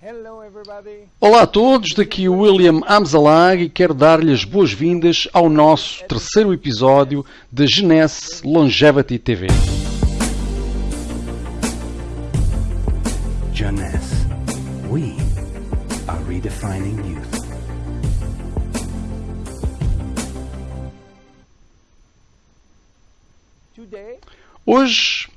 Hello, everybody. Olá a todos, daqui o William Amzalag e quero dar-lhe as boas-vindas ao nosso terceiro episódio da Genesse Longevity TV. Jeunesse, we are redefining youth. Hoje,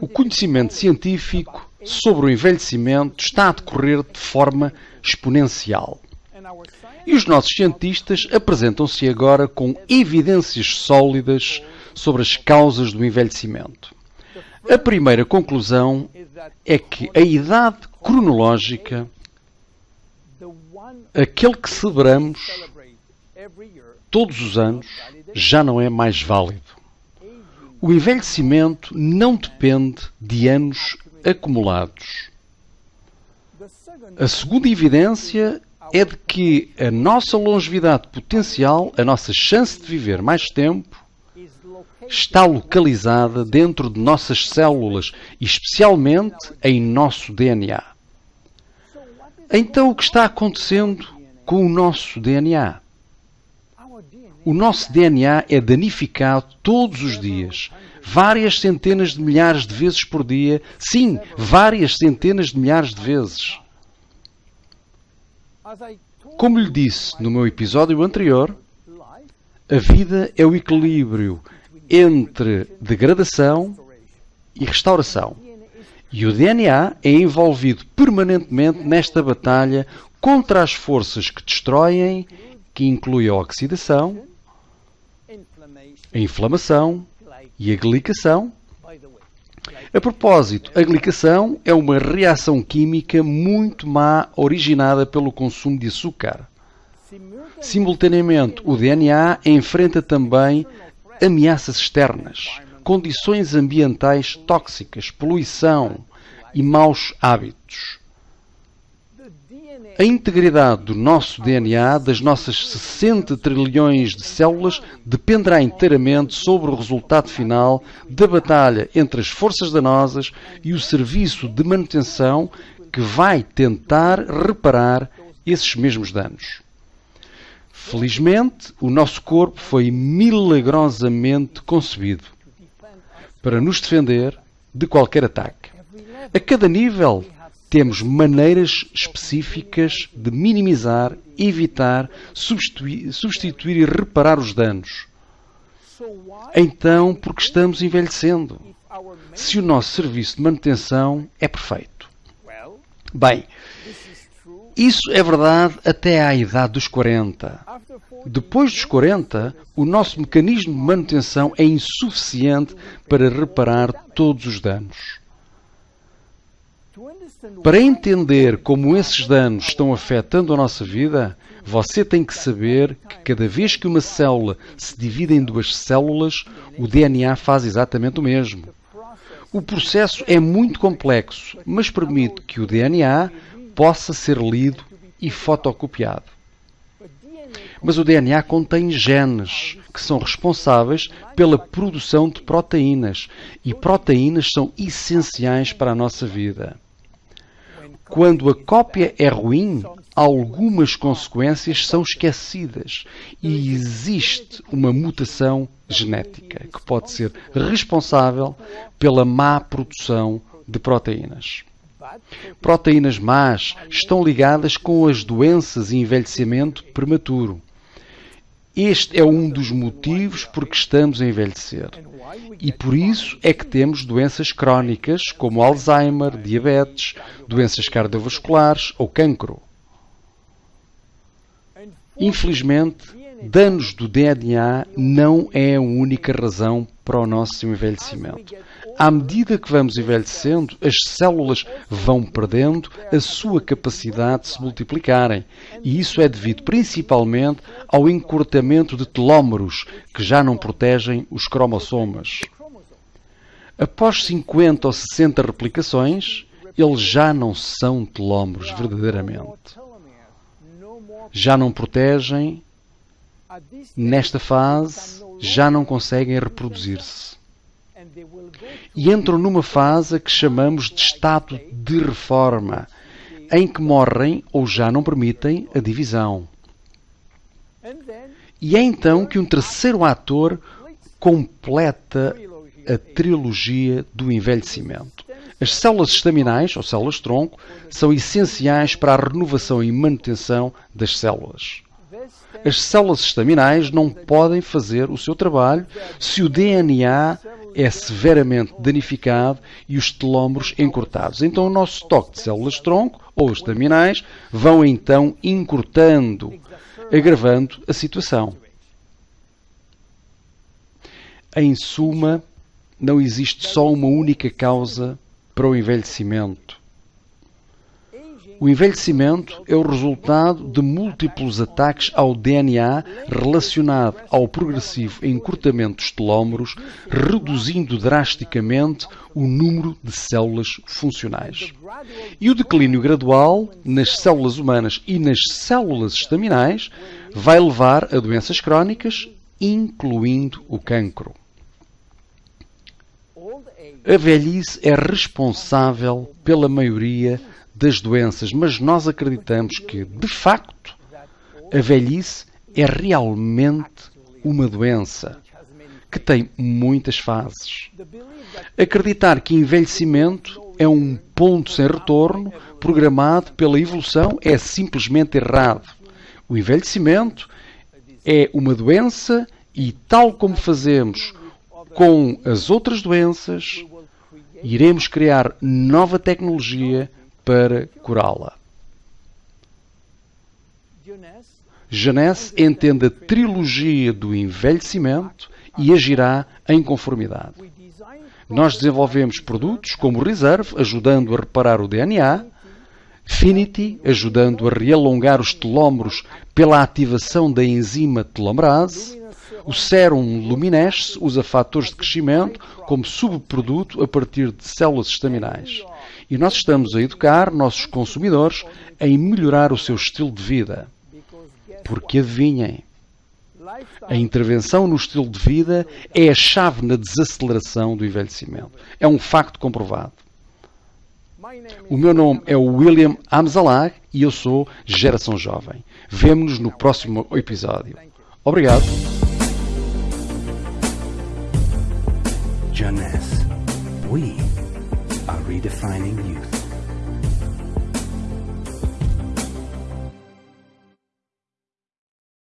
o conhecimento científico sobre o envelhecimento está a decorrer de forma exponencial. E os nossos cientistas apresentam-se agora com evidências sólidas sobre as causas do envelhecimento. A primeira conclusão é que a idade cronológica, aquele que celebramos todos os anos, já não é mais válido. O envelhecimento não depende de anos acumulados. A segunda evidência é de que a nossa longevidade potencial, a nossa chance de viver mais tempo, está localizada dentro de nossas células especialmente em nosso DNA. Então o que está acontecendo com o nosso DNA? O nosso DNA é danificado todos os dias, várias centenas de milhares de vezes por dia. Sim, várias centenas de milhares de vezes. Como lhe disse no meu episódio anterior, a vida é o equilíbrio entre degradação e restauração. E o DNA é envolvido permanentemente nesta batalha contra as forças que destroem, que inclui a oxidação, a inflamação e a glicação. A propósito, a glicação é uma reação química muito má originada pelo consumo de açúcar. Simultaneamente, o DNA enfrenta também ameaças externas, condições ambientais tóxicas, poluição e maus hábitos. A integridade do nosso DNA, das nossas 60 trilhões de células, dependerá inteiramente sobre o resultado final da batalha entre as forças danosas e o serviço de manutenção que vai tentar reparar esses mesmos danos. Felizmente, o nosso corpo foi milagrosamente concebido para nos defender de qualquer ataque. A cada nível, temos maneiras específicas de minimizar, evitar, substituir, substituir e reparar os danos. Então, porque estamos envelhecendo? Se o nosso serviço de manutenção é perfeito. Bem, isso é verdade até à idade dos 40. after 40 Depois dos 40, o nosso mecanismo de manutenção é insuficiente para reparar todos os danos. Para entender como esses danos estão afetando a nossa vida, você tem que saber que cada vez que uma célula se divide em duas células, o DNA faz exatamente o mesmo. O processo é muito complexo, mas permite que o DNA possa ser lido e fotocopiado. Mas o DNA contém genes que são responsáveis pela produção de proteínas, e proteínas são essenciais para a nossa vida. Quando a cópia é ruim, algumas consequências são esquecidas e existe uma mutação genética que pode ser responsável pela má produção de proteínas. Proteínas más estão ligadas com as doenças e envelhecimento prematuro. Este é um dos motivos por que estamos a envelhecer. E por isso é que temos doenças crónicas como Alzheimer, diabetes, doenças cardiovasculares ou cancro. Infelizmente, danos do DNA não é a única razão para o nosso envelhecimento. À medida que vamos envelhecendo, as células vão perdendo a sua capacidade de se multiplicarem, e isso é devido principalmente ao encurtamento de telómeros que já não protegem os cromossomas. Após 50 ou 60 replicações, eles já não são telómeros verdadeiramente. Já não protegem nesta fase já não conseguem reproduzir-se e entram numa fase que chamamos de estado de reforma, em que morrem ou já não permitem a divisão. E é então que um terceiro ator completa a trilogia do envelhecimento. As células estaminais, ou células-tronco, são essenciais para a renovação e manutenção das células. As células estaminais não podem fazer o seu trabalho se o DNA é severamente danificado e os telómeros encurtados. Então o nosso estoque de células-tronco, ou estaminais, vão então encurtando, agravando a situação. Em suma, não existe só uma única causa para o envelhecimento. O envelhecimento é o resultado de múltiplos ataques ao DNA relacionado ao progressivo encurtamento dos telómeros, reduzindo drasticamente o número de células funcionais. E o declínio gradual nas células humanas e nas células estaminais vai levar a doenças crónicas, incluindo o cancro. A velhice é responsável pela maioria das doenças, mas nós acreditamos que, de facto, a velhice é realmente uma doença que tem muitas fases. Acreditar que envelhecimento é um ponto sem retorno programado pela evolução é simplesmente errado. O envelhecimento é uma doença e, tal como fazemos com as outras doenças, iremos criar nova tecnologia para curá-la. Janesse entende a trilogia do envelhecimento e agirá em conformidade. Nós desenvolvemos produtos como Reserve, ajudando a reparar o DNA, Finity, ajudando a realongar os telómeros pela ativação da enzima telomerase, o Serum Luminesce usa fatores de crescimento como subproduto a partir de células estaminais. E nós estamos a educar nossos consumidores em melhorar o seu estilo de vida. Porque adivinhem, a intervenção no estilo de vida é a chave na desaceleração do envelhecimento. É um facto comprovado. O meu nome é William Amzalag e eu sou Geração Jovem. Vemo-nos no próximo episódio. Obrigado. Jeunesse. Oui. redefining you.